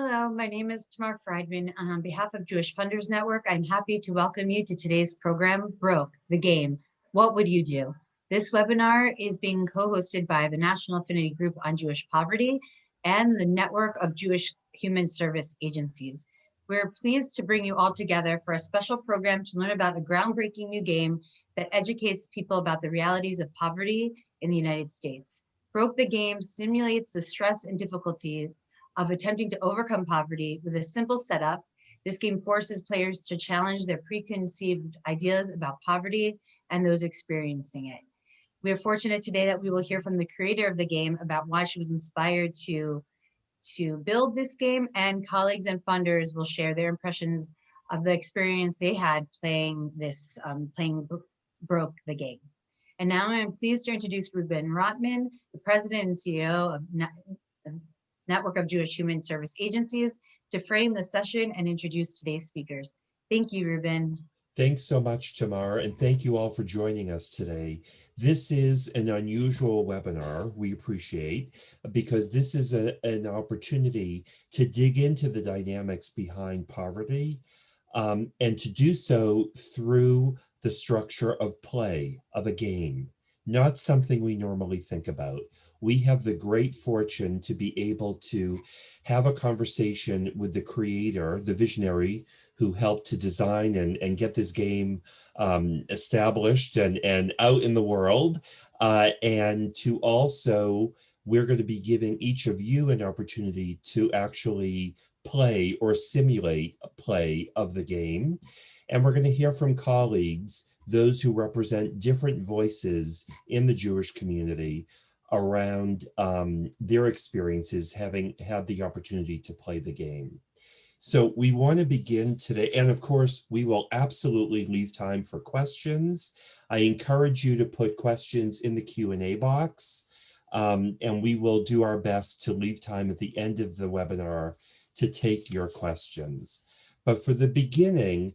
Hello, my name is Tamar Friedman, and on behalf of Jewish Funders Network, I'm happy to welcome you to today's program, Broke, the Game. What would you do? This webinar is being co-hosted by the National Affinity Group on Jewish Poverty and the Network of Jewish Human Service Agencies. We're pleased to bring you all together for a special program to learn about a groundbreaking new game that educates people about the realities of poverty in the United States. Broke the Game simulates the stress and difficulty of attempting to overcome poverty with a simple setup. This game forces players to challenge their preconceived ideas about poverty and those experiencing it. We are fortunate today that we will hear from the creator of the game about why she was inspired to, to build this game and colleagues and funders will share their impressions of the experience they had playing this, um, playing Broke the Game. And now I'm pleased to introduce Reuben Rotman, the president and CEO of Network of Jewish Human Service Agencies, to frame the session and introduce today's speakers. Thank you, Reuben. Thanks so much, Tamar, and thank you all for joining us today. This is an unusual webinar we appreciate because this is a, an opportunity to dig into the dynamics behind poverty um, and to do so through the structure of play, of a game not something we normally think about. We have the great fortune to be able to have a conversation with the creator, the visionary, who helped to design and, and get this game um, established and, and out in the world. Uh, and to also, we're going to be giving each of you an opportunity to actually play or simulate a play of the game. And we're going to hear from colleagues those who represent different voices in the Jewish community around um, their experiences having had the opportunity to play the game. So we want to begin today, and of course, we will absolutely leave time for questions. I encourage you to put questions in the Q&A box, um, and we will do our best to leave time at the end of the webinar to take your questions. But for the beginning,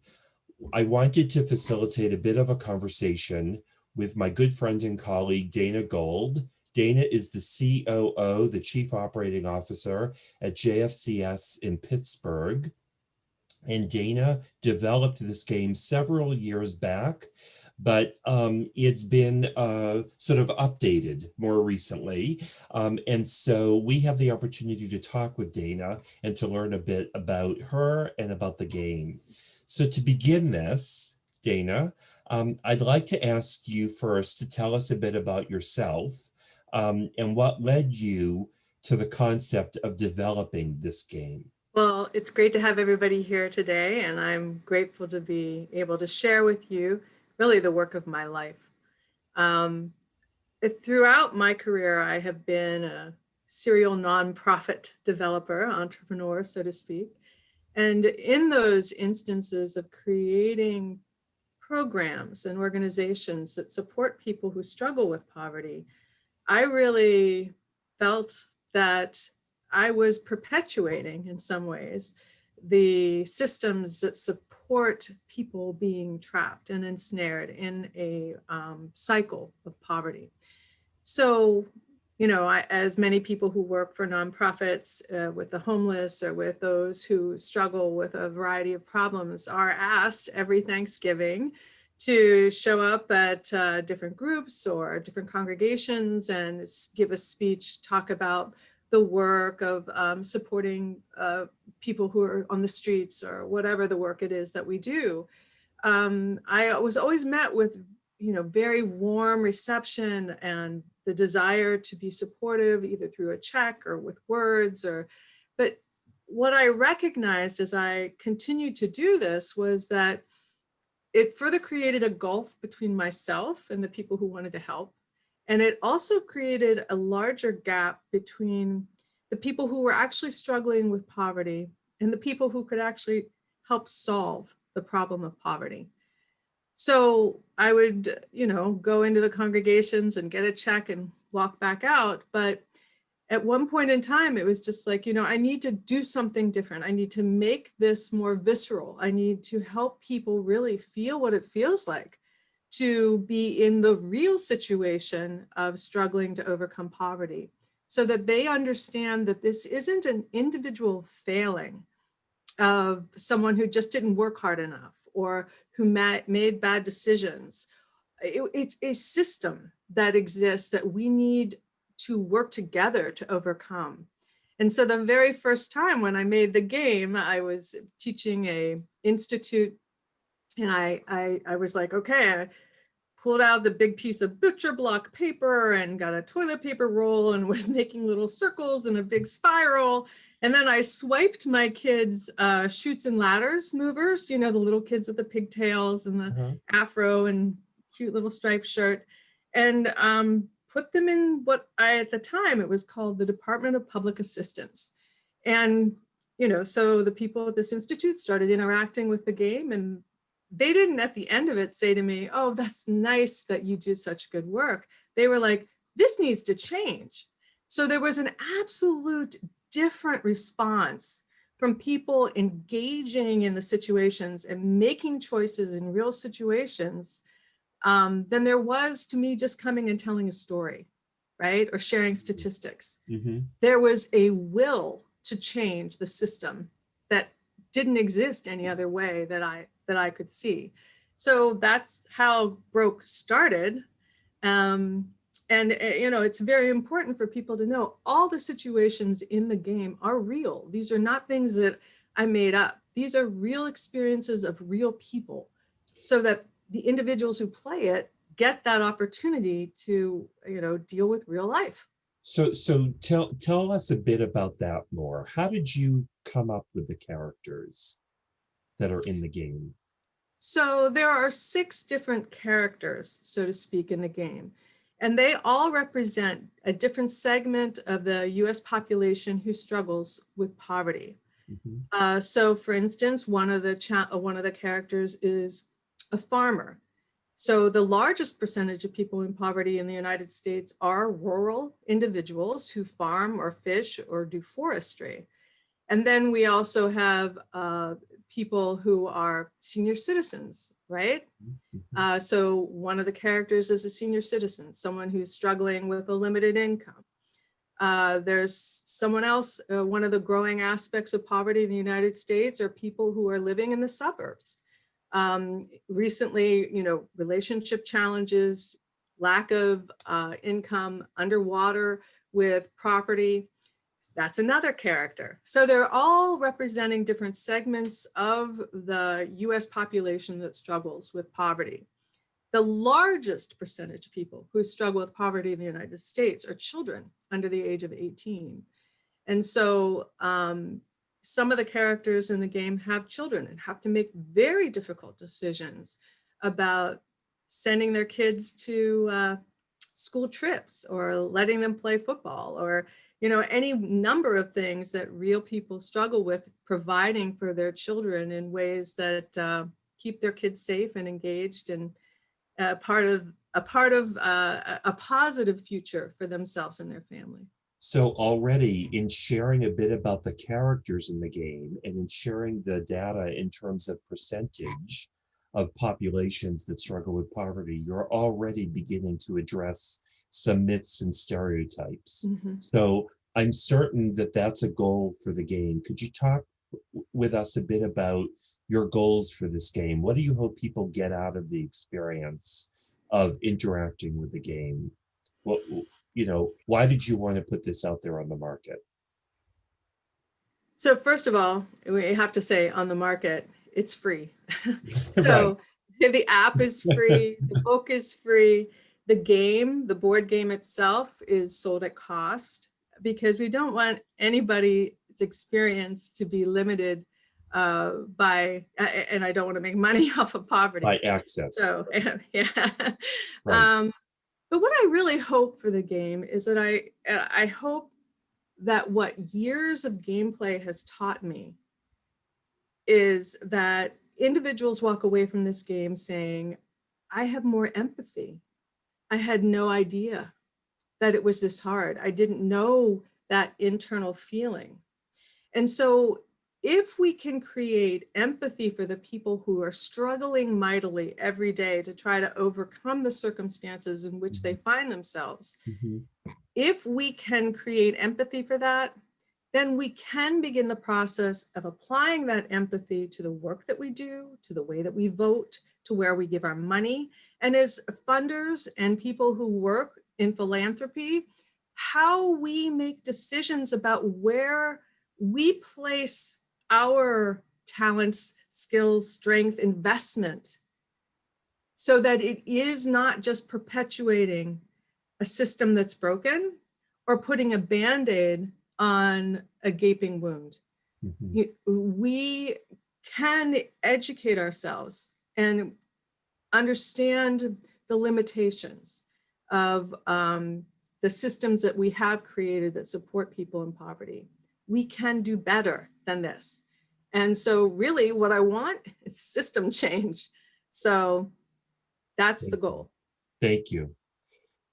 I wanted to facilitate a bit of a conversation with my good friend and colleague, Dana Gold. Dana is the COO, the Chief Operating Officer at JFCS in Pittsburgh. And Dana developed this game several years back, but um, it's been uh, sort of updated more recently. Um, and so we have the opportunity to talk with Dana and to learn a bit about her and about the game. So to begin this, Dana, um, I'd like to ask you first to tell us a bit about yourself um, and what led you to the concept of developing this game. Well, it's great to have everybody here today, and I'm grateful to be able to share with you really the work of my life. Um, throughout my career, I have been a serial nonprofit developer, entrepreneur, so to speak. And in those instances of creating programs and organizations that support people who struggle with poverty, I really felt that I was perpetuating in some ways the systems that support people being trapped and ensnared in a um, cycle of poverty. So you know, I, as many people who work for nonprofits uh, with the homeless or with those who struggle with a variety of problems are asked every Thanksgiving to show up at uh, different groups or different congregations and give a speech, talk about the work of um, supporting uh, people who are on the streets or whatever the work it is that we do. Um, I was always met with, you know, very warm reception and the desire to be supportive either through a check or with words or but what I recognized as I continued to do this was that it further created a gulf between myself and the people who wanted to help. And it also created a larger gap between the people who were actually struggling with poverty and the people who could actually help solve the problem of poverty. So I would, you know, go into the congregations and get a check and walk back out. But at one point in time, it was just like, you know, I need to do something different. I need to make this more visceral. I need to help people really feel what it feels like to be in the real situation of struggling to overcome poverty. so that they understand that this isn't an individual failing of someone who just didn't work hard enough or who made bad decisions. It- it's a system that exists that we need to work together to overcome. And so the very first time when I made the game, I was teaching a institute and I, I, I was like, okay, I pulled out the big piece of butcher block paper and got a toilet paper roll and was making little circles in a big spiral. And then I swiped my kids' uh, Chutes and Ladders movers, you know, the little kids with the pigtails and the Uh-huh. afro and cute little striped shirt and um, put them in what I, at the time, it was called the Department of Public Assistance. And, you know, so the people at this institute started interacting with the game and they didn't at the end of it say to me, oh, that's nice that you did such good work. They were like, this needs to change. So there was an absolute different response from people engaging in the situations and making choices in real situations um, than there was to me just coming and telling a story, right? Or sharing statistics. Mhm. There was a will to change the system that didn't exist any other way that I that I could see. So that's how Broke started. Um, and uh, you know, it's very important for people to know all the situations in the game are real. These are not things that I made up. These are real experiences of real people so that the individuals who play it get that opportunity to, you know, deal with real life. So, so tell tell us a bit about that more. How did you come up with the characters that are in the game? So there are six different characters, so to speak, in the game. And they all represent a different segment of the US population who struggles with poverty. Mhm. Uh, so for instance, one of the uh, one of the characters is a farmer. So the largest percentage of people in poverty in the United States are rural individuals who farm or fish or do forestry. And then we also have uh, people who are senior citizens, right? Mhm. Uh, so one of the characters is a senior citizen, someone who's struggling with a limited income. Uh, there's someone else, uh, one of the growing aspects of poverty in the United States are people who are living in the suburbs. Um, recently, you know, relationship challenges, lack of uh, income, underwater with property. That's another character. So they're all representing different segments of the US population that struggles with poverty. The largest percentage of people who struggle with poverty in the United States are children under the age of 18. And so um, some of the characters in the game have children and have to make very difficult decisions about sending their kids to uh, school trips or letting them play football or you know any number of things that real people struggle with providing for their children in ways that uh, keep their kids safe and engaged and uh, part of a part of uh, a positive future for themselves and their family. So already in sharing a bit about the characters in the game and in sharing the data in terms of percentage of populations that struggle with poverty, you're already beginning to address some myths and stereotypes. Mhm. So I'm certain that that's a goal for the game. Could you talk with us a bit about your goals for this game? What do you hope people get out of the experience of interacting with the game? What, you know, why did you want to put this out there on the market? So first of all, we have to say on the market, it's free. so the app is free, the book is free, the game, the board game itself is sold at cost because we don't want anybody's experience to be limited uh, by, and I don't want to make money off of poverty. By access. So, yeah. Right. Um, but what I really hope for the game is that I, uh, I hope that what years of gameplay has taught me is that individuals walk away from this game saying, I have more empathy. I had no idea that it was this hard. I didn't know that internal feeling. And so if we can create empathy for the people who are struggling mightily every day to try to overcome the circumstances in which they find themselves, Mhm. if we can create empathy for that, then we can begin the process of applying that empathy to the work that we do, to the way that we vote, to where we give our money. And as funders and people who work in philanthropy, how we make decisions about where we place our talents, skills, strength, investment, so that it is not just perpetuating a system that's broken or putting a band-aid on a gaping wound. Mhm. We can educate ourselves and understand the limitations of um, the systems that we have created that support people in poverty. We can do better than this. And so really what I want is system change. So that's the Thank you. goal. Thank you.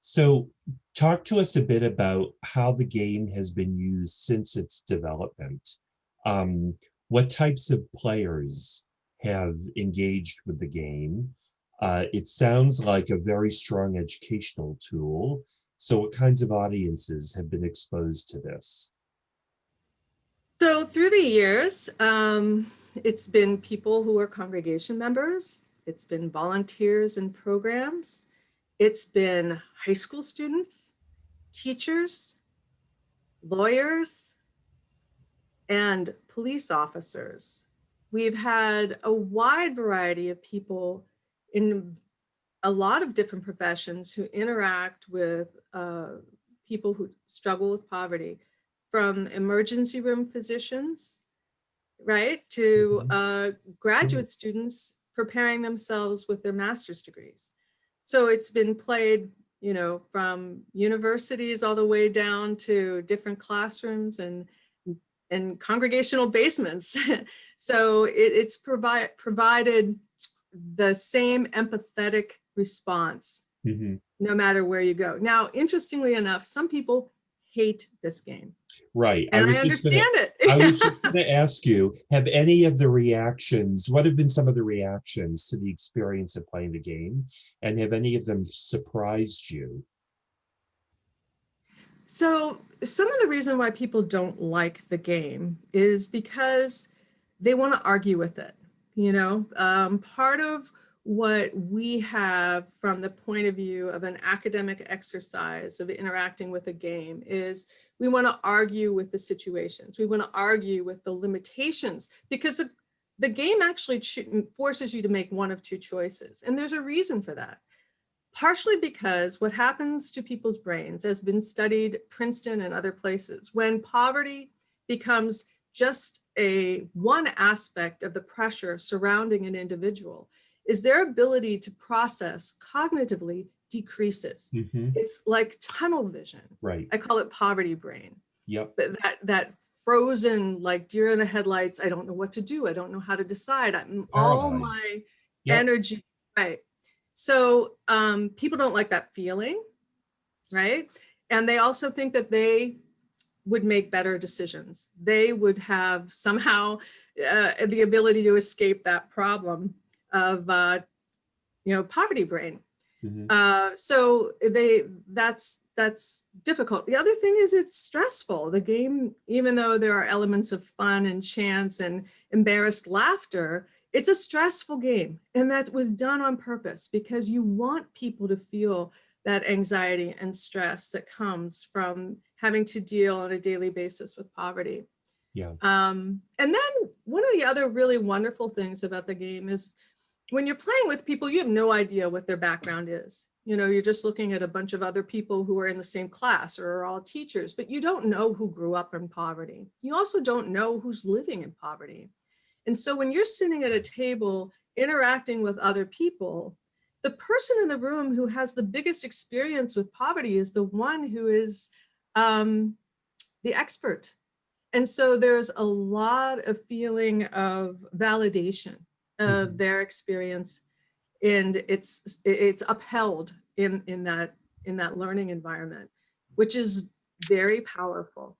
So talk to us a bit about how the game has been used since its development. Um, what types of players have engaged with the game? Uh, it sounds like a very strong educational tool. So what kinds of audiences have been exposed to this? So through the years, um, it's been people who are congregation members. It's been volunteers and programs. It's been high school students, teachers, lawyers, and police officers. We've had a wide variety of people in a lot of different professions who interact with uh, people who struggle with poverty from emergency room physicians, right, to uh, graduate students preparing themselves with their master's degrees. So it's been played, you know, from universities all the way down to different classrooms and and congregational basements. so it, it's provide, provided the same empathetic response Mhm. no matter where you go. Now, interestingly enough, some people hate this game. Right. And I, was just gonna- understand it. I was just going to ask you, have any of the reactions, what have been some of the reactions to the experience of playing the game? And have any of them surprised you? so some of the reason why people don't like the game is because they want to argue with it. You know, um, part of what we have from the point of view of an academic exercise of interacting with a game is we want to argue with the situations. We want to argue with the limitations because the, the game actually forces you to make one of two choices. And there's a reason for that. Partially because what happens to people's brains has been studied Princeton and other places. When poverty becomes just a one aspect of the pressure surrounding an individual, is their ability to process cognitively decreases. Mhm. It's like tunnel vision. Right. I call it poverty brain. Yep. But that that frozen like deer in the headlights. I don't know what to do. I don't know how to decide. I'm all my Yep. energy. Right. So um, people don't like that feeling, right? And they also think that they would make better decisions. They would have somehow uh, the ability to escape that problem of, uh, you know, poverty brain. Mhm. Uh, so they that's that's difficult. The other thing is it's stressful. The game, even though there are elements of fun and chance and embarrassed laughter, it's a stressful game. And that was done on purpose because you want people to feel that anxiety and stress that comes from having to deal on a daily basis with poverty. Yeah. Um, and then one of the other really wonderful things about the game is when you're playing with people, you have no idea what their background is. You know, you're just looking at a bunch of other people who are in the same class or are all teachers, but you don't know who grew up in poverty. You also don't know who's living in poverty. And so when you're sitting at a table interacting with other people, the person in the room who has the biggest experience with poverty is the one who is um, the expert. And so there's a lot of feeling of validation of Mhm. their experience and it's it's upheld in in that in that learning environment which is very powerful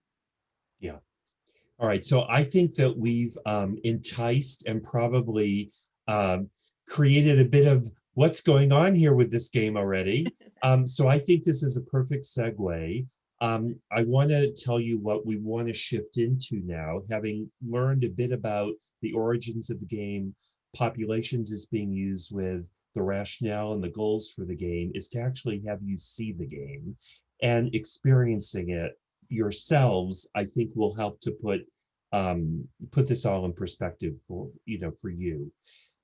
yeah All right. So I think that we've um, enticed and probably um, created a bit of what's going on here with this game already. Um, so I think this is a perfect segue Um, I want to tell you what we want to shift into now, having learned a bit about the origins of the game, populations is being used with the rationale and the goals for the game is to actually have you see the game and experiencing it yourselves, I think will help to put um, put this all in perspective for you know for you.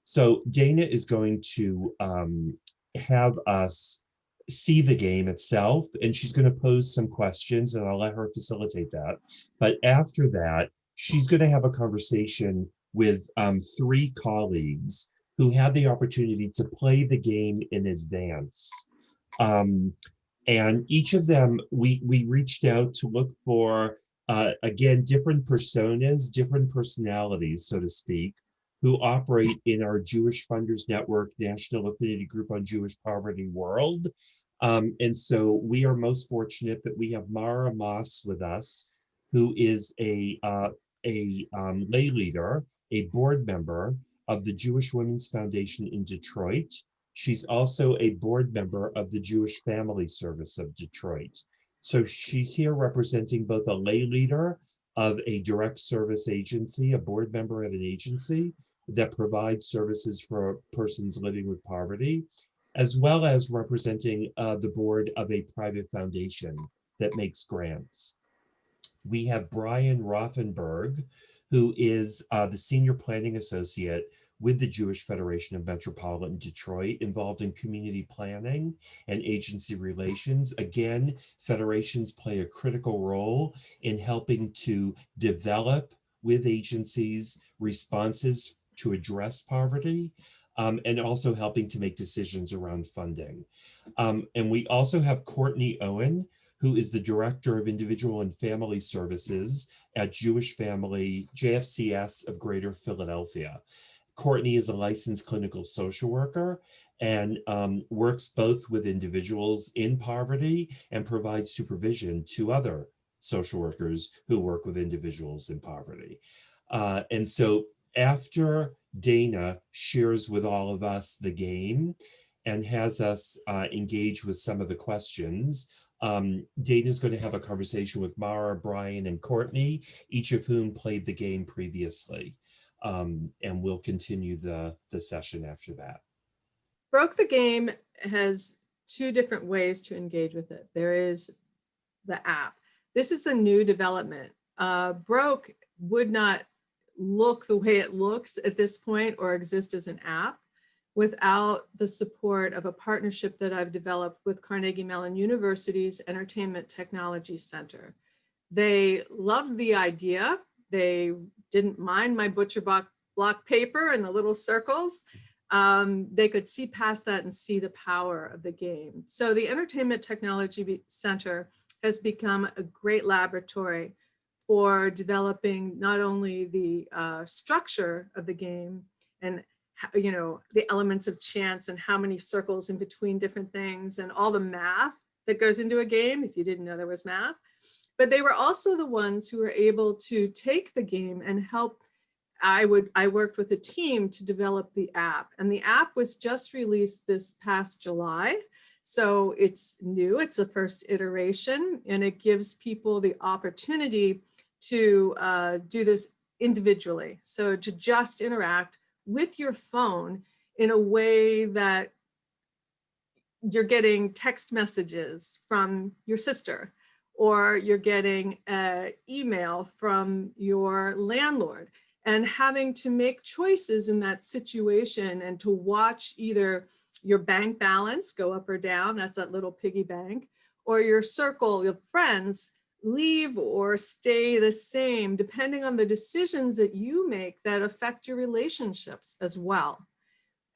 So Dana is going to um, have us see the game itself and she's going to pose some questions and I'll let her facilitate that. But after that, she's going to have a conversation with um, three colleagues who had the opportunity to play the game in advance. Um, and each of them, we, we reached out to look for, uh, again, different personas, different personalities, so to speak, who operate in our Jewish Funders Network National Affinity Group on Jewish Poverty World. Um, and so we are most fortunate that we have Mara Moss with us, who is a, uh, a um, lay leader, a board member of the Jewish Women's Foundation in Detroit. She's also a board member of the Jewish Family Service of Detroit. So she's here representing both a lay leader of a direct service agency, a board member of an agency that provides services for persons living with poverty, as well as representing uh, the board of a private foundation that makes grants. We have Brian Rothenberg, who is uh, the Senior Planning Associate with the Jewish Federation of Metropolitan Detroit, involved in community planning and agency relations. Again, federations play a critical role in helping to develop with agencies responses to address poverty um, and also helping to make decisions around funding. Um, and we also have Courtney Owen, who is the Director of Individual and Family Services at Jewish Family JFCS of Greater Philadelphia. Courtney is a licensed clinical social worker and um, works both with individuals in poverty and provides supervision to other social workers who work with individuals in poverty. Uh, and so after Dana shares with all of us the game and has us uh, engage with some of the questions, um, Dana's going to have a conversation with Mara, Brian, and Courtney, each of whom played the game previously. Um, and we'll continue the, the session after that. Broke the Game has two different ways to engage with it. There is the app. This is a new development. Uh, Broke would not look the way it looks at this point or exist as an app without the support of a partnership that I've developed with Carnegie Mellon University's Entertainment Technology Center. They loved the idea. They didn't mind my butcher block, paper and the little circles. Um, they could see past that and see the power of the game. So the Entertainment Technology Center has become a great laboratory for developing not only the uh, structure of the game and you know the elements of chance and how many circles in between different things and all the math that goes into a game if you didn't know there was math. But they were also the ones who were able to take the game and help I would I worked with a team to develop the app and the app was just released this past July. So it's new it's the first iteration and it gives people the opportunity to uh, do this individually. So to just interact with your phone in a way that you're getting text messages from your sister or you're getting an email from your landlord and having to make choices in that situation and to watch either your bank balance go up or down, that's that little piggy bank, or your circle of friends leave or stay the same depending on the decisions that you make that affect your relationships as well.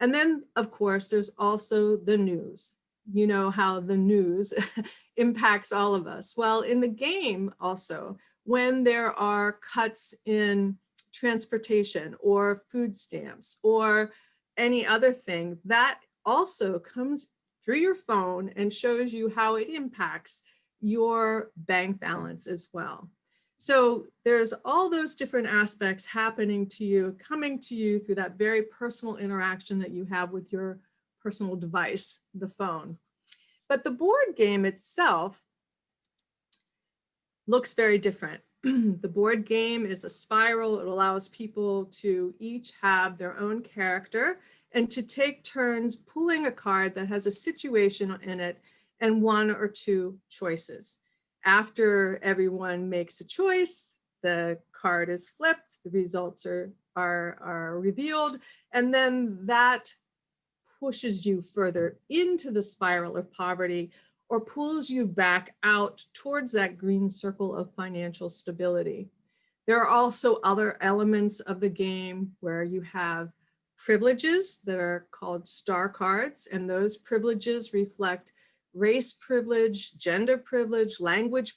And then, of course, there's also the news. You know how the news impacts all of us. Well, in the game also, when there are cuts in transportation or food stamps or any other thing, that also comes through your phone and shows you how it impacts your bank balance as well. So there's all those different aspects happening to you, coming to you through that very personal interaction that you have with your personal device, the phone. But the board game itself looks very different. the board game is a spiral. It allows people to each have their own character and to take turns pulling a card that has a situation in it and one or two choices. After everyone makes a choice, the card is flipped, the results are, are, are revealed, and then that pushes you further into the spiral of poverty or pulls you back out towards that green circle of financial stability. There are also other elements of the game where you have privileges that are called star cards, and those privileges reflect race privilege, gender privilege, language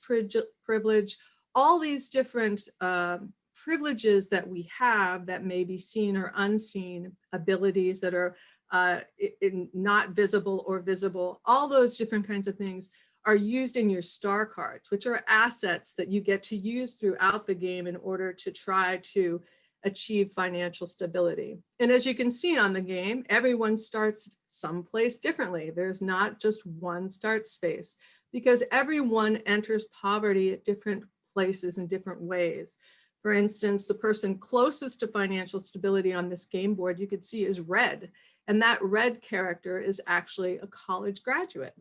privilege, all these different uh, privileges that we have that may be seen or unseen, abilities that are uh, in, not visible or visible, all those different kinds of things are used in your star cards, which are assets that you get to use throughout the game in order to try to achieve financial stability. And as you can see on the game, everyone starts someplace differently. There's not just one start space because everyone enters poverty at different places in different ways. For instance, the person closest to financial stability on this game board you could see is red. And that red character is actually a college graduate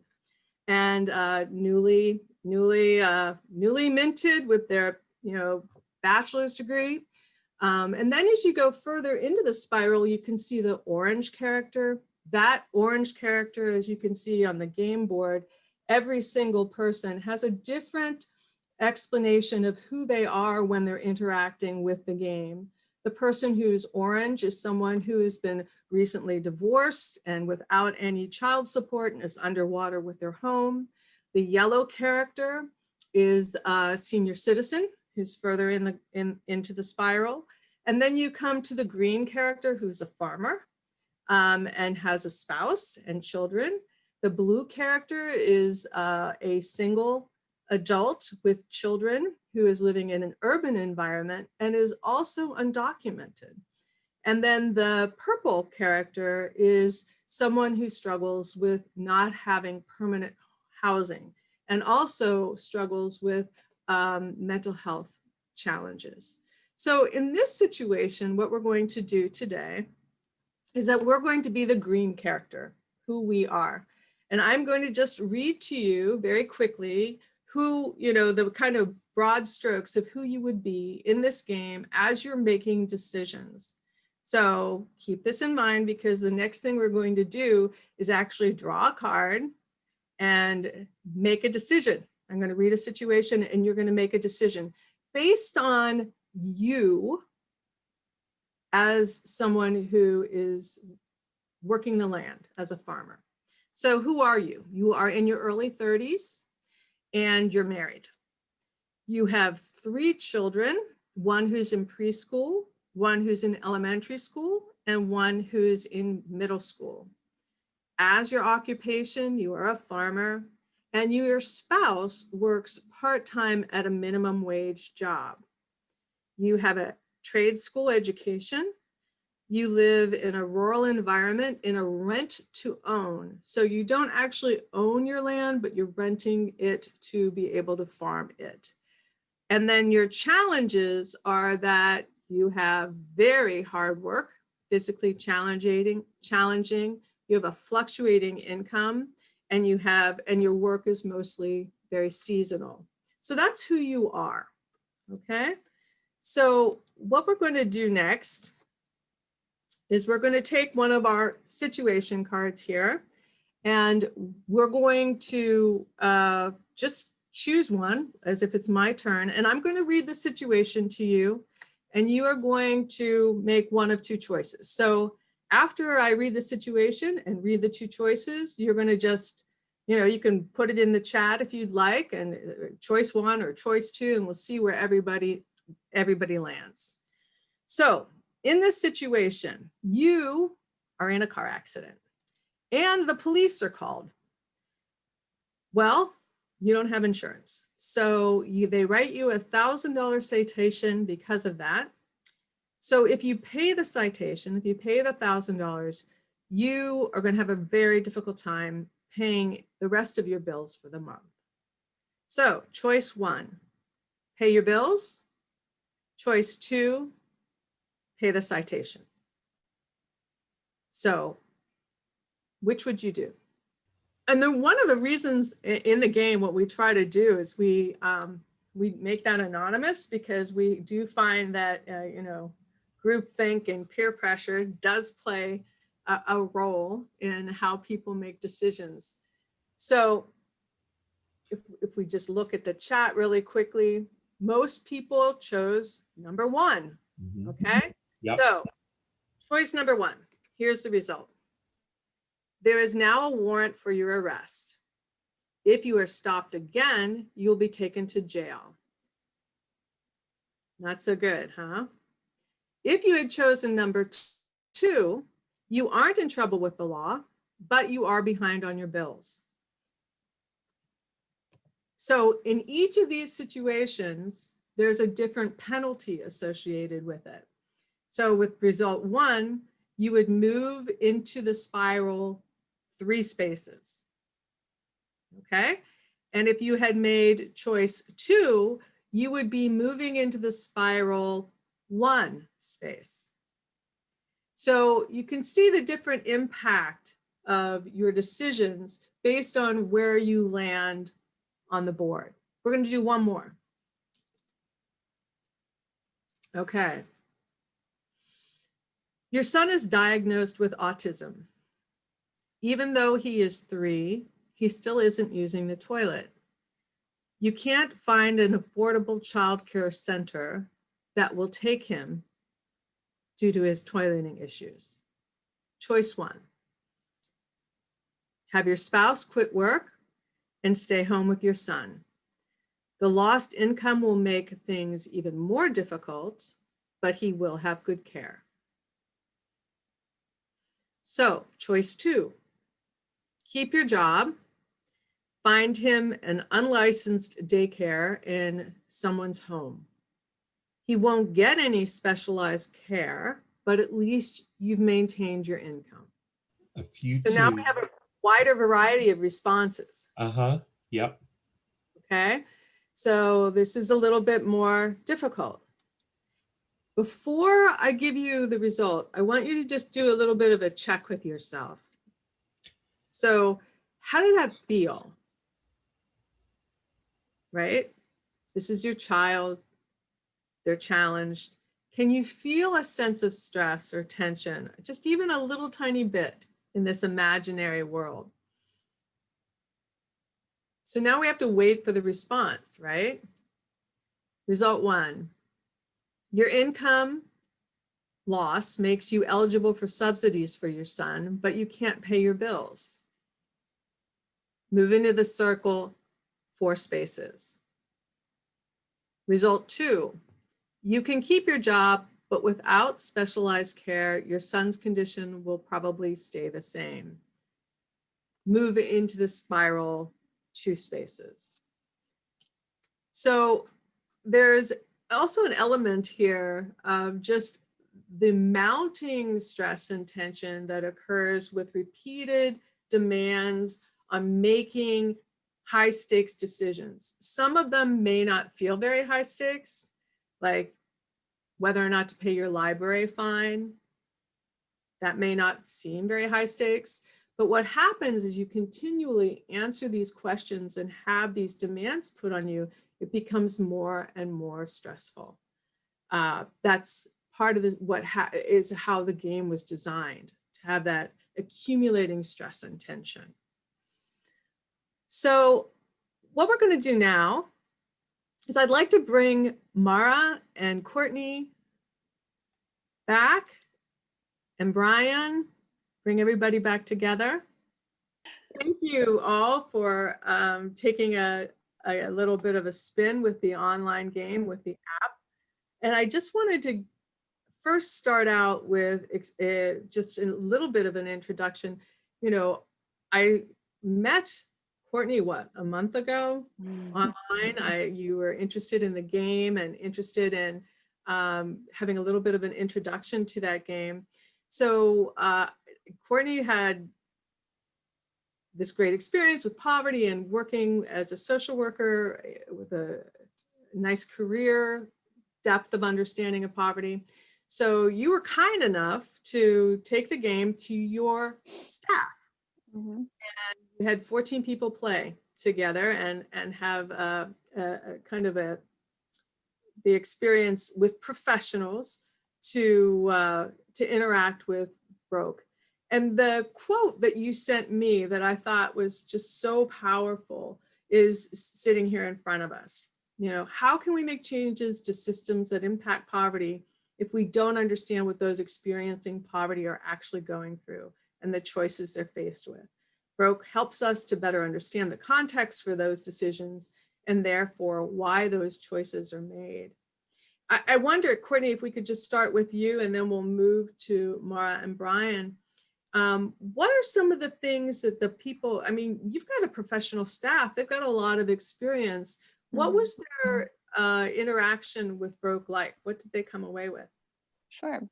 and uh, newly, newly, uh, newly minted with their, you know, bachelor's degree. Um, and then as you go further into the spiral, you can see the orange character. That orange character, as you can see on the game board, every single person has a different explanation of who they are when they're interacting with the game. The person who's orange is someone who has been recently divorced and without any child support and is underwater with their home. The yellow character is a senior citizen who's further in the in into the spiral. And then you come to the green character who's a farmer um, and has a spouse and children. The blue character is uh, a single adult with children who is living in an urban environment and is also undocumented. And then the purple character is someone who struggles with not having permanent housing and also struggles with um, mental health challenges. So in this situation, what we're going to do today is that we're going to be the green character, who we are. And I'm going to just read to you very quickly who, you know, the kind of broad strokes of who you would be in this game as you're making decisions. So keep this in mind because the next thing we're going to do is actually draw a card and make a decision. I'm going to read a situation and you're going to make a decision based on you as someone who is working the land as a farmer. So who are you? You are in your early 30s and you're married. You have three children, one who's in preschool, one who's in elementary school, and one who's in middle school. As your occupation, you are a farmer, and your spouse works part-time at a minimum wage job. You have a trade school education. You live in a rural environment in a rent to own. So you don't actually own your land, but you're renting it to be able to farm it. And then your challenges are that you have very hard work, physically challenging, challenging. You have a fluctuating income and you have, and your work is mostly very seasonal. So that's who you are, okay? So what we're going to do next is we're going to take one of our situation cards here and we're going to uh, just choose one as if it's my turn and I'm going to read the situation to you and you are going to make one of two choices. So after I read the situation and read the two choices, you're going to just, you know, you can put it in the chat if you'd like and uh, choice one or choice two, and we'll see where everybody, everybody lands. So in this situation, you are in a car accident and the police are called. Well, you don't have insurance. So you, they write you a thousand dollar citation because of that. So if you pay the citation, if you pay the thousand dollars, you are going to have a very difficult time paying the rest of your bills for the month. So choice one, pay your bills. Choice two, pay the citation. So which would you do? And then one of the reasons in the game, what we try to do is we um, we make that anonymous because we do find that uh, you know groupthink and peer pressure does play a, a role in how people make decisions. So if, if we just look at the chat really quickly, most people chose number one, Mhm. okay? Yep. So choice number one, here's the result. There is now a warrant for your arrest. If you are stopped again, you'll be taken to jail. Not so good, huh? If you had chosen number two, you aren't in trouble with the law, but you are behind on your bills. So in each of these situations, there's a different penalty associated with it. So with result one, you would move into the spiral three spaces. Okay, and if you had made choice two, you would be moving into the spiral one space. So you can see the different impact of your decisions based on where you land on the board. We're going to do one more. Okay. Your son is diagnosed with autism. Even though he is three, he still isn't using the toilet. You can't find an affordable childcare center that will take him due to his toileting issues. Choice one. Have your spouse quit work and stay home with your son. The lost income will make things even more difficult, but he will have good care. So choice two, keep your job, find him an unlicensed daycare in someone's home. He won't get any specialized care, but at least you've maintained your income. A few. So now we have a wider variety of responses. Uh huh. Yep. Okay, so this is a little bit more difficult. Before I give you the result, I want you to just do a little bit of a check with yourself. So how did that feel? Right? This is your child. They're challenged. Can you feel a sense of stress or tension, just even a little tiny bit in this imaginary world? So now we have to wait for the response, right? Result one, your income loss makes you eligible for subsidies for your son, but you can't pay your bills. Move into the circle, four spaces. Result two, you can keep your job, but without specialized care, your son's condition will probably stay the same. Move into the spiral, two spaces. So there's also an element here of just the mounting stress and tension that occurs with repeated demands on making high stakes decisions. Some of them may not feel very high stakes, like whether or not to pay your library fine. That may not seem very high stakes, but what happens is you continually answer these questions and have these demands put on you, it becomes more and more stressful. Uh, that's part of the, what ha is how the game was designed, to have that accumulating stress and tension. So what we're going to do now is I'd like to bring Mara and Courtney back and Brian, bring everybody back together. Thank you all for um, taking a, a, little bit of a spin with the online game with the app. And I just wanted to first start out with uh, just a little bit of an introduction. You know, I met Courtney, what, a month ago online? I, you were interested in the game and interested in um, having a little bit of an introduction to that game. So uh, Courtney had this great experience with poverty and working as a social worker eh, with a nice career, depth of understanding of poverty. So you were kind enough to take the game to your staff. Mhm. You had 14 people play together and, and have a, a, a kind of a, the experience with professionals to, uh, to interact with Broke. And the quote that you sent me that I thought was just so powerful is sitting here in front of us. You know, how can we make changes to systems that impact poverty if we don't understand what those experiencing poverty are actually going through and the choices they're faced with? Broke helps us to better understand the context for those decisions and therefore why those choices are made. I, I wonder, Courtney, if we could just start with you and then we'll move to Mara and Brian. Um, what are some of the things that the people, I mean, you've got a professional staff, they've got a lot of experience. What Mhm. was their uh, interaction with Broke like? What did they come away with? Sure.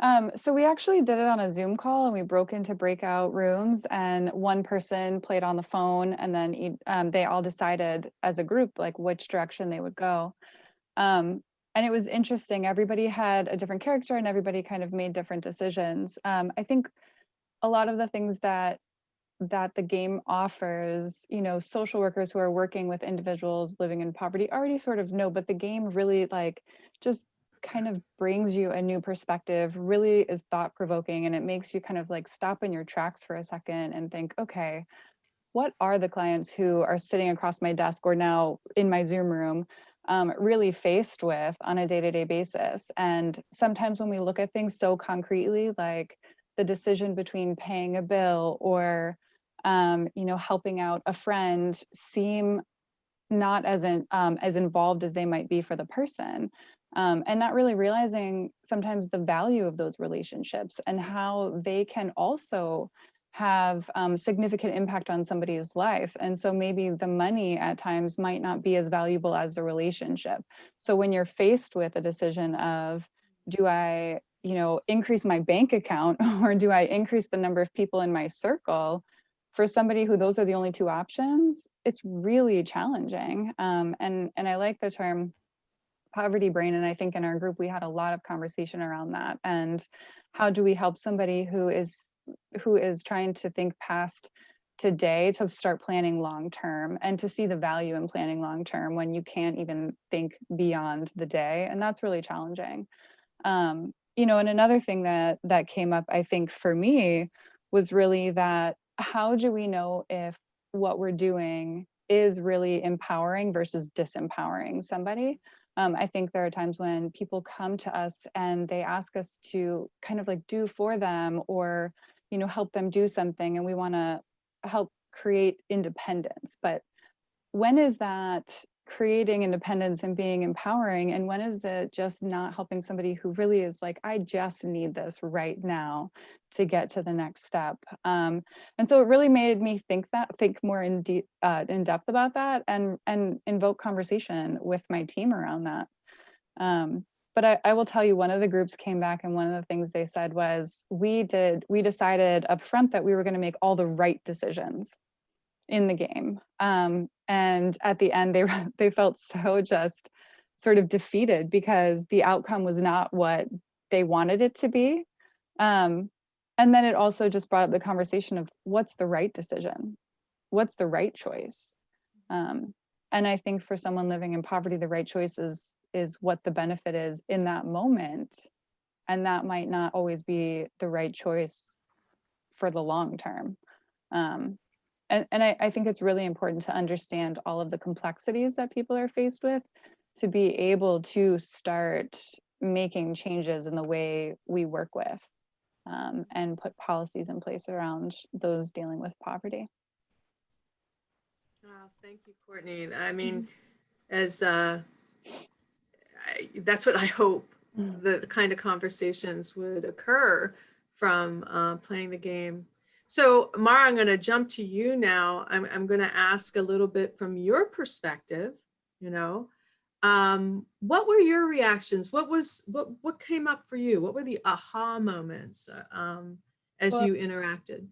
Um, so we actually did it on a Zoom call and we broke into breakout rooms and one person played on the phone and then um, they all decided as a group like which direction they would go. Um, and it was interesting. Everybody had a different character and everybody kind of made different decisions. Um, I think a lot of the things that that the game offers, you know, social workers who are working with individuals living in poverty already sort of know, but the game really like just kind of brings you a new perspective, really is thought provoking, and it makes you kind of like stop in your tracks for a second and think, okay, what are the clients who are sitting across my desk or now in my Zoom room um, really faced with on a day to day basis? And sometimes when we look at things so concretely, like the decision between paying a bill or um, you know helping out a friend seem not as in, um, as involved as they might be for the person um, and not really realizing sometimes the value of those relationships and how they can also have um, significant impact on somebody's life. And so maybe the money at times might not be as valuable as the relationship. So when you're faced with a decision of do i you know increase my bank account or do i increase the number of people in my circle? For somebody who those are the only two options, it's really challenging. Um, and and I like the term poverty brain. And I think in our group we had a lot of conversation around that. And how do we help somebody who is who is trying to think past today to start planning long term and to see the value in planning long term when you can't even think beyond the day. And that's really challenging. Um, you know, and another thing that that came up, I think for me was really that how do we know if what we're doing is really empowering versus disempowering somebody? Um, I think there are times when people come to us and they ask us to kind of like do for them or, you know, help them do something and we want to help create independence. But when is that creating independence and being empowering and when is it just not helping somebody who really is like i just need this right now to get to the next step um, and so it really made me think that think more in deep uh, in depth about that and and invoke conversation with my team around that um, but I, I will tell you one of the groups came back and one of the things they said was we did we decided up front that we were going to make all the right decisions in the game. Um, and at the end, they they felt so just sort of defeated because the outcome was not what they wanted it to be. Um, and then it also just brought up the conversation of what's the right decision? What's the right choice? Um, and I think for someone living in poverty, the right choice is, is what the benefit is in that moment. And that might not always be the right choice for the long term. Um, and, and I, I think it's really important to understand all of the complexities that people are faced with to be able to start making changes in the way we work with um, and put policies in place around those dealing with poverty. Oh, thank you, Courtney. I mean, as uh, I, that's what I hope Mm. the kind of conversations would occur from uh, playing the game. So Mara, I'm going to jump to you now. I'm, I'm going to ask a little bit from your perspective, you know, um, what were your reactions? What was, what, what came up for you? What were the aha moments uh, um, as Well- you interacted?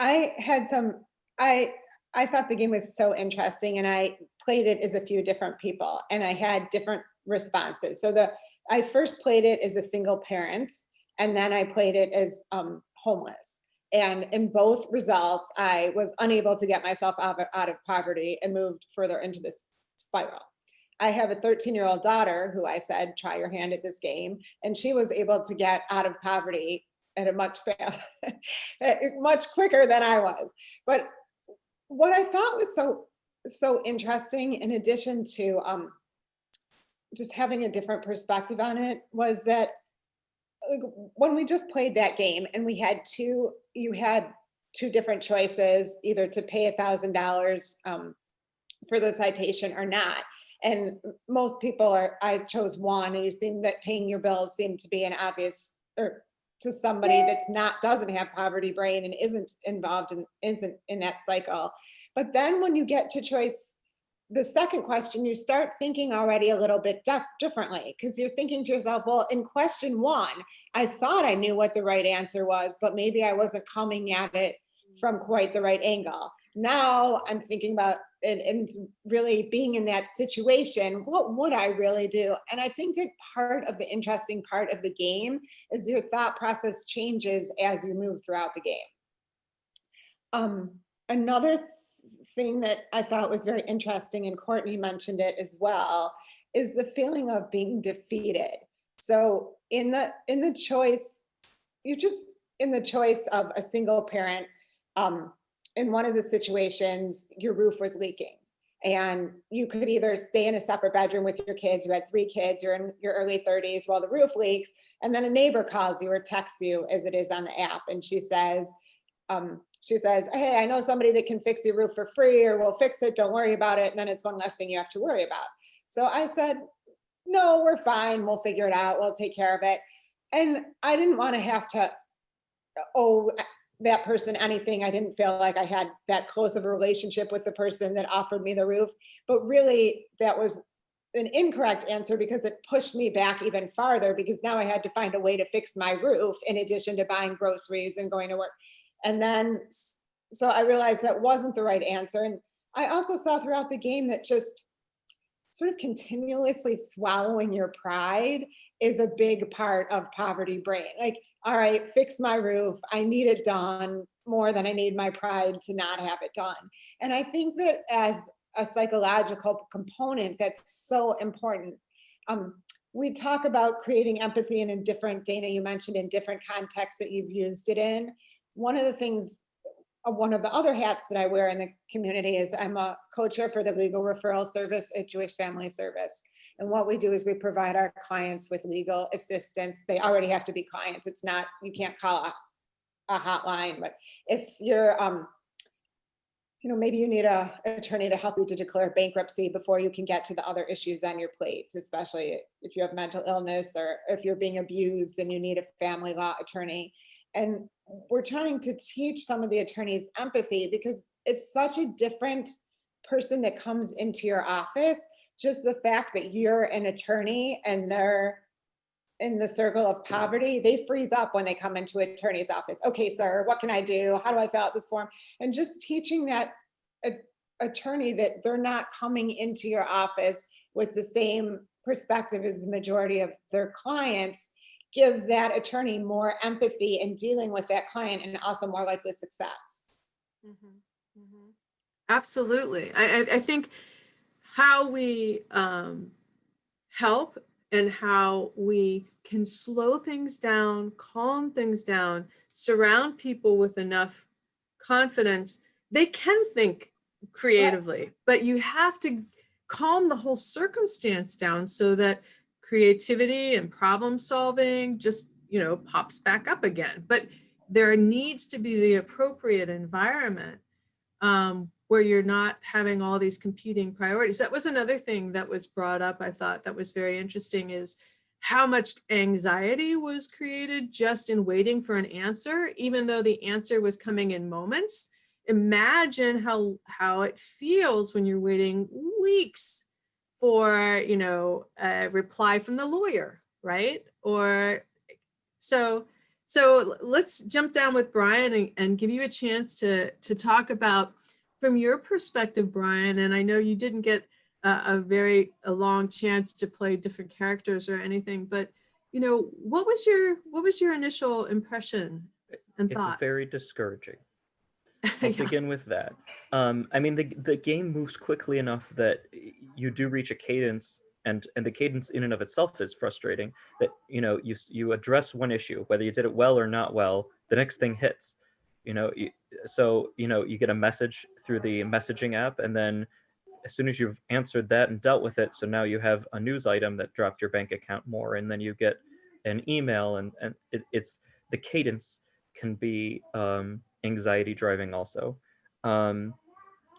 I had some, I, I thought the game was so interesting and I played it as a few different people and I had different responses. So the, I first played it as a single parent and then I played it as um, homeless. And in both results, I was unable to get myself out of, poverty and moved further into this spiral. I have a 13 year old daughter who I said, try your hand at this game. And she was able to get out of poverty at a much much quicker than I was. But what I thought was so, so interesting in addition to um, just having a different perspective on it was that like, when we just played that game and we had two, you had two different choices, either to pay a thousand dollars um, for the citation or not. And most people are, I chose one and you seem that paying your bills seemed to be an obvious, or to somebody that's not, doesn't have poverty brain and isn't involved in, isn't in that cycle. But then when you get to choice, the second question, you start thinking already a little bit differently because you're thinking to yourself, well, in question one, I thought I knew what the right answer was, but maybe I wasn't coming at it from quite the right angle. Now I'm thinking about and, and really being in that situation, what would I really do? And I think that part of the interesting part of the game is your thought process changes as you move throughout the game. Um, another th thing that I thought was very interesting, and Courtney mentioned it as well, is the feeling of being defeated. So in the in the choice, you just in the choice of a single parent, um, in one of the situations, your roof was leaking and you could either stay in a separate bedroom with your kids, you had three kids, you're in your early 30s while the roof leaks, and then a neighbor calls you or texts you as it is on the app, and she says, um, she says, hey, I know somebody that can fix your roof for free or we'll fix it, don't worry about it, and then it's one less thing you have to worry about. So I said, no, we're fine, we'll figure it out, we'll take care of it. And I didn't want to have to, owe that person anything. I didn't feel like I had that close of a relationship with the person that offered me the roof, but really that was an incorrect answer because it pushed me back even farther because now I had to find a way to fix my roof in addition to buying groceries and going to work. And then, so I realized that wasn't the right answer. And I also saw throughout the game that just sort of continuously swallowing your pride is a big part of poverty brain. Like all right, fix my roof. I need it done more than I need my pride to not have it done. And I think that as a psychological component, that's so important. Um, we talk about creating empathy and in different, Dana, you mentioned in different contexts that you've used it in. One of the things uh, one of the other hats that I wear in the community is I'm a co-chair for the legal referral service at Jewish Family Service. And what we do is we provide our clients with legal assistance. They already have to be clients. It's not, you can't call a, a hotline, but if you're, um, you know, maybe you need a attorney to help you to declare bankruptcy before you can get to the other issues on your plate, especially if you have mental illness or if you're being abused and you need a family law attorney. And we're trying to teach some of the attorneys empathy because it's such a different person that comes into your office. Just the fact that you're an attorney and they're in the circle of poverty, they freeze up when they come into an attorney's office. Okay, sir, what can I do? How do I fill out this form? And just teaching that attorney that they're not coming into your office with the same perspective as the majority of their clients gives that attorney more empathy in dealing with that client and also more likely success. Mm -hmm. Mm -hmm. Absolutely. I, I, I, think how we um, help and how we can slow things down, calm things down, surround people with enough confidence, they can think creatively, yeah. but you have to calm the whole circumstance down so that creativity and problem solving just, you know, pops back up again. But there needs to be the appropriate environment um, where you're not having all these competing priorities. That was another thing that was brought up, I thought that was very interesting is how much anxiety was created just in waiting for an answer, even though the answer was coming in moments. Imagine how, how it feels when you're waiting weeks for, you know, a reply from the lawyer, right? Or so, so let's jump down with Brian and, and give you a chance to, to talk about from your perspective, Brian, and I know you didn't get a, a very a long chance to play different characters or anything, but you know, what was your what was your initial impression and It's thoughts? very discouraging. I'll Yeah. begin with that. Um, I mean, the the game moves quickly enough that you do reach a cadence, and and the cadence in and of itself is frustrating. That you know you you address one issue, whether you did it well or not well, the next thing hits. You know, you, so you know you get a message through the messaging app, and then as soon as you've answered that and dealt with it, so now you have a news item that dropped your bank account more, and then you get an email, and and it, it's the cadence can be um, anxiety driving also. Um,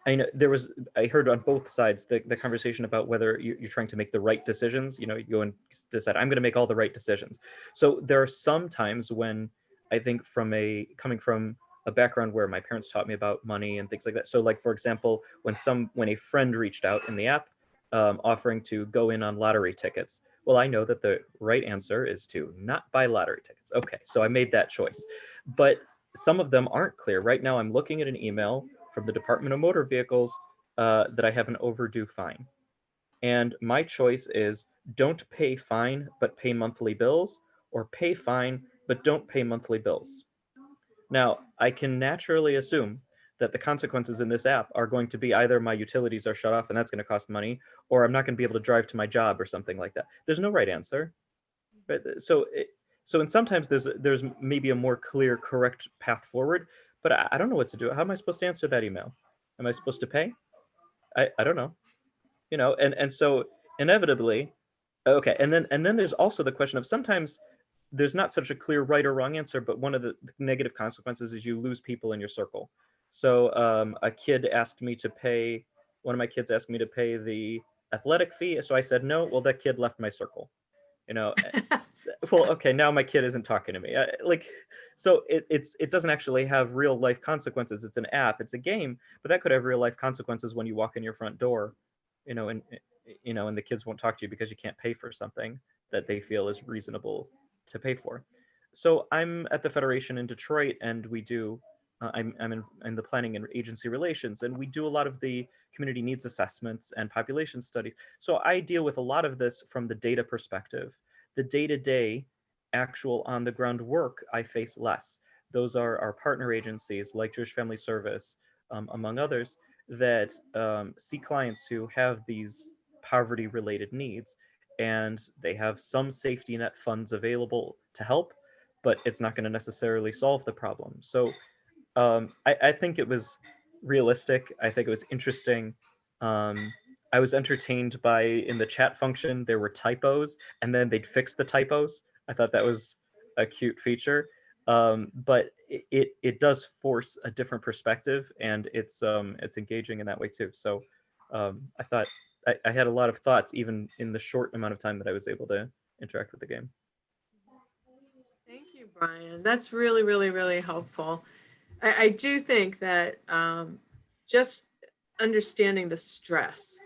I know there was, I heard on both sides the, the conversation about whether you, you're trying to make the right decisions. You know, you go and decide, I'm going to make all the right decisions. So there are some times when I think from a, coming from a background where my parents taught me about money and things like that. So like, for example, when some, when a friend reached out in the app um, offering to go in on lottery tickets, well, I know that the right answer is to not buy lottery tickets. Okay, so I made that choice. But some of them aren't clear. Right now, I'm looking at an email from the Department of Motor Vehicles uh, that I have an overdue fine. And my choice is don't pay fine, but pay monthly bills, or pay fine, but don't pay monthly bills. Now, I can naturally assume that the consequences in this app are going to be either my utilities are shut off and that's going to cost money, or I'm not going to be able to drive to my job or something like that. There's no right answer. But So, it, so and sometimes there's there's maybe a more clear, correct path forward, but I, I don't know what to do. How am I supposed to answer that email? Am I supposed to pay? I, I don't know. You know, and and so inevitably, okay, and then and then there's also the question of sometimes there's not such a clear right or wrong answer, but one of the negative consequences is you lose people in your circle. So um, a kid asked me to pay, one of my kids asked me to pay the athletic fee. So I said, no, well, that kid left my circle, you know? Eh, eh, well, okay, now my kid isn't talking to me. I, like, so it, it's, it doesn't actually have real life consequences. It's an app, it's a game, but that could have real life consequences when you walk in your front door, you know, and, eh, you know, and the kids won't talk to you because you can't pay for something that they feel is reasonable to pay for. So I'm at the Federation in Detroit and we do uh, I'm, I'm in, in the planning and agency relations, and we do a lot of the community needs assessments and population studies. So I deal with a lot of this from the data perspective. The day-to-day actual on the ground work I face less. Those are our partner agencies like Jewish Family Service, um, among others, that um, see clients who have these poverty related needs and they have some safety net funds available to help, but it's not going to necessarily solve the problem. So um, I, I think it was realistic. I think it was interesting. Um, I was entertained by in the chat function there were typos, and then they'd fix the typos. I thought that was a cute feature. Um, but it, it it does force a different perspective, and it's um it's engaging in that way too. So um, I thought I, I had a lot of thoughts even in the short amount of time that I was able to interact with the game. Thank you, Brian. That's really, really, really helpful. I, I do think that um, just understanding the stress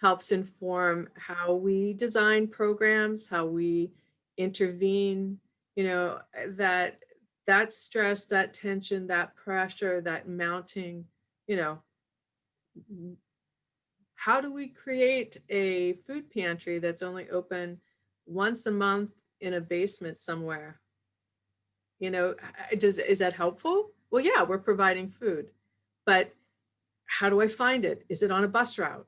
helps inform how we design programs, how we intervene, you know, that that stress, that tension, that pressure, that mounting, you know, how do we create a food pantry that's only open once a month in a basement somewhere? You know, does, is that helpful? Well, yeah, we're providing food, but how do I find it? Is it on a bus route?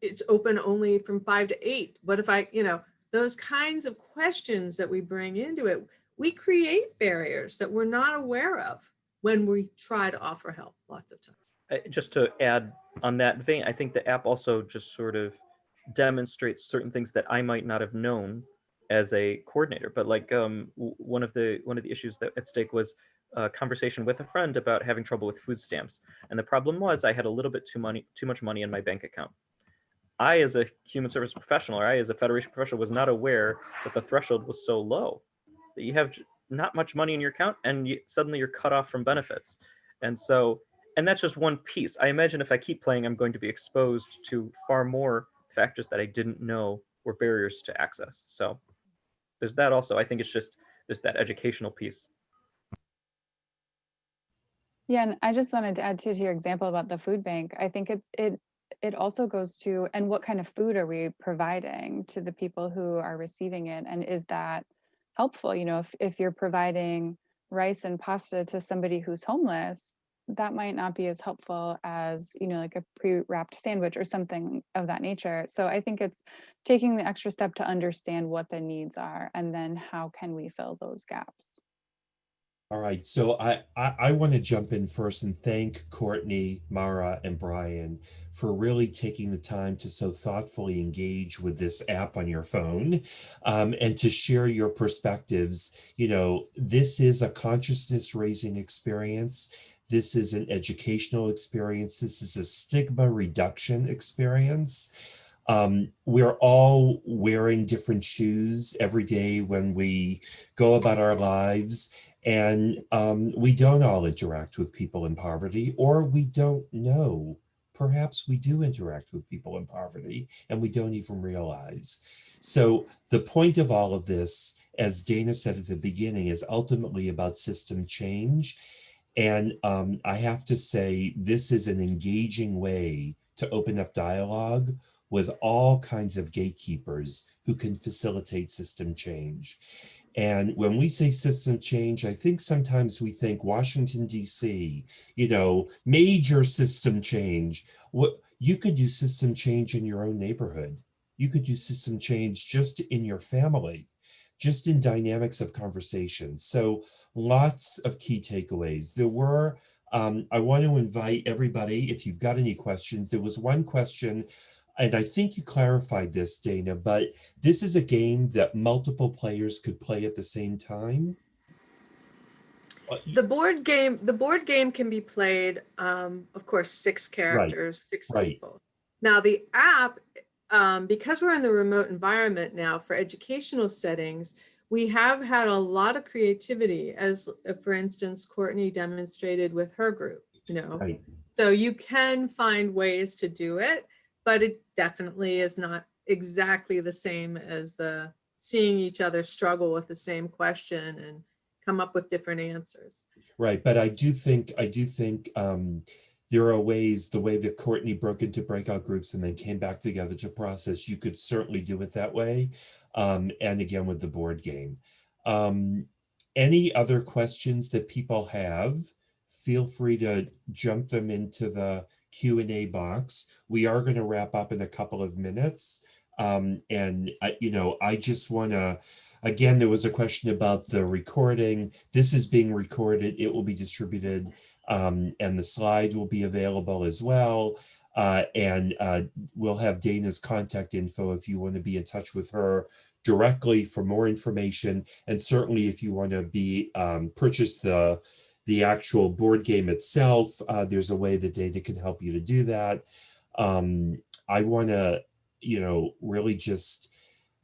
It's open only from five to eight. What if I, you know, those kinds of questions that we bring into it, we create barriers that we're not aware of when we try to offer help lots of times. uh, just to add on that vein, I think the app also just sort of demonstrates certain things that I might not have known as a coordinator. But like um, one of the one of the issues that at stake was a conversation with a friend about having trouble with food stamps, and the problem was I had a little bit too money too much money in my bank account. I, as a human service professional, or I, as a federation professional, was not aware that the threshold was so low that you have not much money in your account, and you, suddenly you're cut off from benefits. And so and that's just one piece. I imagine if I keep playing, I'm going to be exposed to far more factors that I didn't know were barriers to access. So there's that also. I think it's just there's that educational piece. Yeah, and I just wanted to add too to your example about the food bank. I think it it it also goes to and what kind of food are we providing to the people who are receiving it and is that helpful? You know, if if you're providing rice and pasta to somebody who's homeless, that might not be as helpful as, you know, like a pre-wrapped sandwich or something of that nature. So I think it's taking the extra step to understand what the needs are and then how can we fill those gaps. All right, so I, I, I want to jump in first and thank Courtney, Mara, and Brian for really taking the time to so thoughtfully engage with this app on your phone um, and to share your perspectives. You know, this is a consciousness raising experience. This is an educational experience. This is a stigma reduction experience. Um, we're all wearing different shoes every day when we go about our lives. And um, we don't all interact with people in poverty, or we don't know. Perhaps we do interact with people in poverty and we don't even realize. So the point of all of this, as Dana said at the beginning, is ultimately about system change. And um, I have to say, this is an engaging way to open up dialogue with all kinds of gatekeepers who can facilitate system change. And when we say system change, I think sometimes we think Washington, DC, you know, major system change. What you could do system change in your own neighborhood. You could do system change just in your family, just in dynamics of conversation. So lots of key takeaways. There were, um, I want to invite everybody, if you've got any questions, there was one question and I think you clarified this, Dana, but this is a game that multiple players could play at the same time. The board game, the board game can be played, um, of course, six characters, six right. people. Now the app, um, because we're in the remote environment now for educational settings, we have had a lot of creativity as, uh, for instance, Courtney demonstrated with her group, you know. Right. So you can find ways to do it, but it definitely is not exactly the same as the seeing each other struggle with the same question and come up with different answers. Right, but I do think I do think um, there are ways the way that Courtney broke into breakout groups and then came back together to process. You could certainly do it that way, um, and again with the board game. Um, any other questions that people have? Feel free to jump them into the Q and A box. We are going to wrap up in a couple of minutes, um, and I, you know I just want to. Again, there was a question about the recording. This is being recorded. It will be distributed um, and the slide will be available as well. Uh, and uh, we'll have Dana's contact info if you want to be in touch with her directly for more information. And certainly if you want to be um, purchase the, the actual board game itself, uh, there's a way that Dana can help you to do that. Um, I want to, you know, really just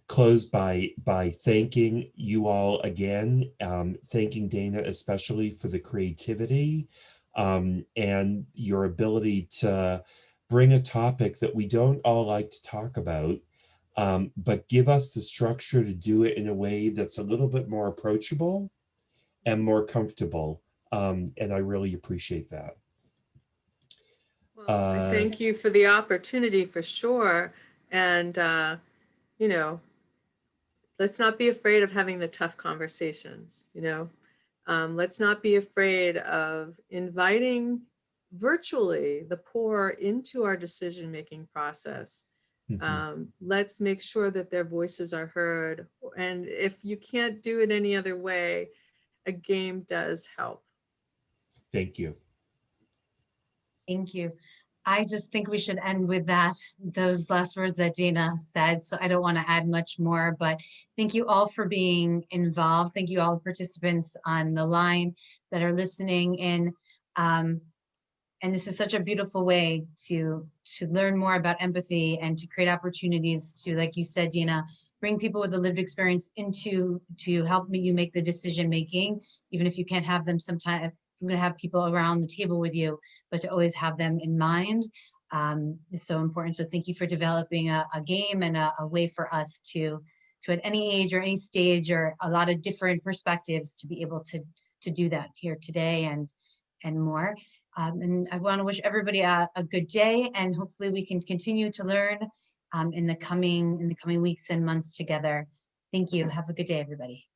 close by by thanking you all again, um, thanking Dana especially for the creativity um, and your ability to bring a topic that we don't all like to talk about, um, but give us the structure to do it in a way that's a little bit more approachable and more comfortable. Um, and I really appreciate that. Well, Uh, thank you for the opportunity for sure. And, uh, you know, let's not be afraid of having the tough conversations, you know. Um, let's not be afraid of inviting virtually the poor into our decision-making process. Mhm. Um, let's make sure that their voices are heard. And if you can't do it any other way, a game does help. Thank you. Thank you. I just think we should end with that, those last words that Dana said. So I don't want to add much more, but thank you all for being involved. Thank you all the participants on the line that are listening in. Um, and this is such a beautiful way to to learn more about empathy and to create opportunities to, like you said, Dina, bring people with a lived experience into to help me you make the decision making, even if you can't have them sometime I'm going to have people around the table with you, but to always have them in mind um, is so important. So thank you for developing a, a game and a, a, way for us to, to at any age or any stage or a lot of different perspectives to be able to, to do that here today and, and more. Um, and I want to wish everybody a, a good day and hopefully we can continue to learn um, in the coming in the coming weeks and months together. Thank you. Have a good day, everybody.